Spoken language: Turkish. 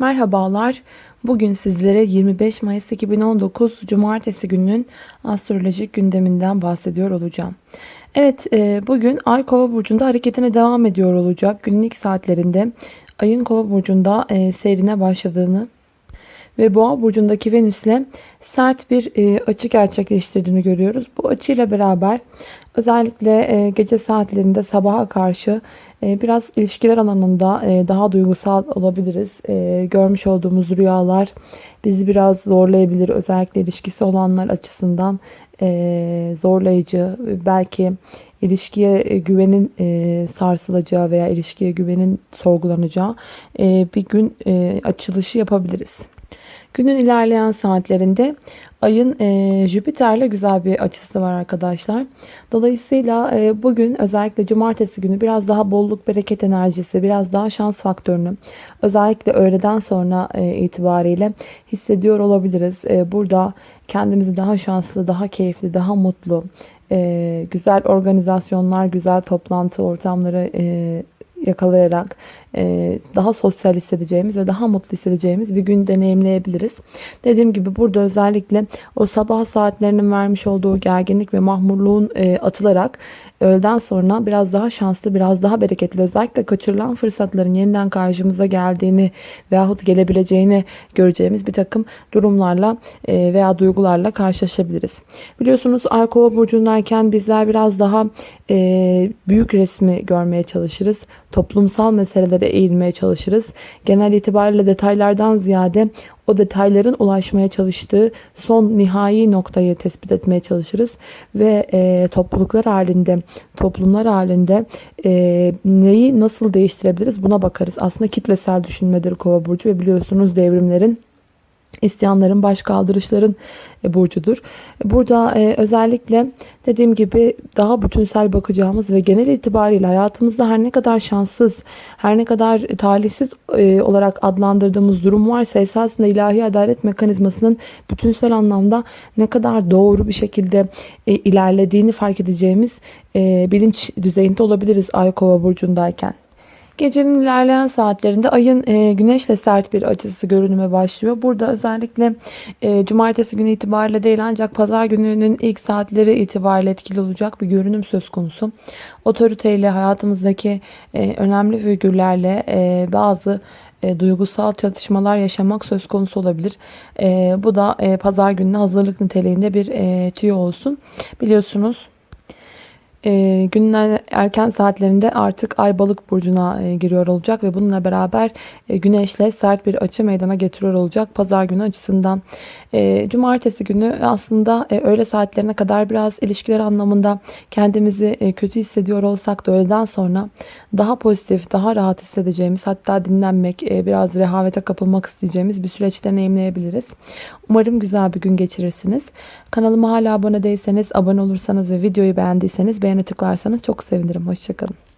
Merhabalar. Bugün sizlere 25 Mayıs 2019 Cumartesi gününün astrolojik gündeminden bahsediyor olacağım. Evet e, bugün Ay Kova Burcu'nda hareketine devam ediyor olacak. Günün ilk saatlerinde Ay'ın Kova Burcu'nda e, seyrine başladığını ve Boğa burcundaki Venüs'le sert bir e, açı gerçekleştirdiğini görüyoruz. Bu açıyla beraber özellikle gece saatlerinde sabaha karşı ee, biraz ilişkiler alanında e, daha duygusal olabiliriz. Ee, görmüş olduğumuz rüyalar bizi biraz zorlayabilir. Özellikle ilişkisi olanlar açısından e, zorlayıcı. Belki ilişkiye e, güvenin sarsılacağı veya ilişkiye güvenin sorgulanacağı bir gün açılışı yapabiliriz. Günün ilerleyen saatlerinde ayın e, Jüpiter'le güzel bir açısı var arkadaşlar. Dolayısıyla e, bugün özellikle cumartesi günü biraz daha bolluk bereket enerjisi, biraz daha şans faktörünü özellikle öğleden sonra e, itibariyle hissediyor olabiliriz. E, burada kendimizi daha şanslı, daha keyifli, daha mutlu, e, güzel organizasyonlar, güzel toplantı ortamları e, yakalayarak e, daha sosyal hissedeceğimiz ve daha mutlu hissedeceğimiz bir gün deneyimleyebiliriz. Dediğim gibi burada özellikle o sabah saatlerinin vermiş olduğu gerginlik ve mahmurluğun e, atılarak öğleden sonra biraz daha şanslı, biraz daha bereketli özellikle kaçırılan fırsatların yeniden karşımıza geldiğini veyahut gelebileceğini göreceğimiz bir takım durumlarla e, veya duygularla karşılaşabiliriz. Biliyorsunuz Ay Kova burcundayken bizler biraz daha büyük resmi görmeye çalışırız. Toplumsal meseleleri detaylara eğilmeye çalışırız. Genel itibariyle detaylardan ziyade o detayların ulaşmaya çalıştığı son nihai noktayı tespit etmeye çalışırız. Ve e, topluluklar halinde, toplumlar halinde e, neyi nasıl değiştirebiliriz buna bakarız. Aslında kitlesel düşünmedir kova burcu ve biliyorsunuz devrimlerin İsyanların, baş kaldırışların e, burcudur. Burada e, özellikle dediğim gibi daha bütünsel bakacağımız ve genel itibariyle hayatımızda her ne kadar şanssız, her ne kadar talihsiz e, olarak adlandırdığımız durum varsa esasında ilahi adalet mekanizmasının bütünsel anlamda ne kadar doğru bir şekilde ilerlediğini fark edeceğimiz bilinç düzeyinde olabiliriz Ay Kova burcundayken. Gecenin ilerleyen saatlerinde ayın e, güneşle sert bir açısı görünüme başlıyor. Burada özellikle e, cumartesi günü itibariyle değil ancak pazar gününün ilk saatleri itibariyle etkili olacak bir görünüm söz konusu. Otoriteyle hayatımızdaki e, önemli figürlerle e, bazı e, duygusal çatışmalar yaşamak söz konusu olabilir. E, bu da e, pazar gününe hazırlık niteliğinde bir e, tüyo olsun. Biliyorsunuz e, günün erken saatlerinde artık Ay Balık burcuna e, giriyor olacak ve bununla beraber e, Güneşle sert bir açı meydana getiriyor olacak pazar günü açısından. E, cumartesi günü aslında e, öğle saatlerine kadar biraz ilişkiler anlamında kendimizi e, kötü hissediyor olsak da öğleden sonra daha pozitif, daha rahat hissedeceğimiz hatta dinlenmek, e, biraz rehavete kapılmak isteyeceğimiz bir süreç deneyimleyebiliriz. Umarım güzel bir gün geçirirsiniz. Kanalıma hala abone değilseniz, abone olursanız ve videoyu beğendiyseniz beğene tıklarsanız çok sevinirim. Hoşçakalın.